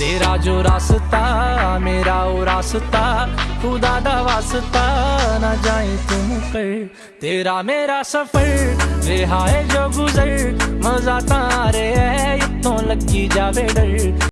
तेरा जो रास्ता, मेरा वो रास्ता, खुदा दा वास्ता, ना जाए तुम कर तेरा मेरा सफ़र रिहाए जो गुजर, मज़ा तारे है इतों लगी जावे डर।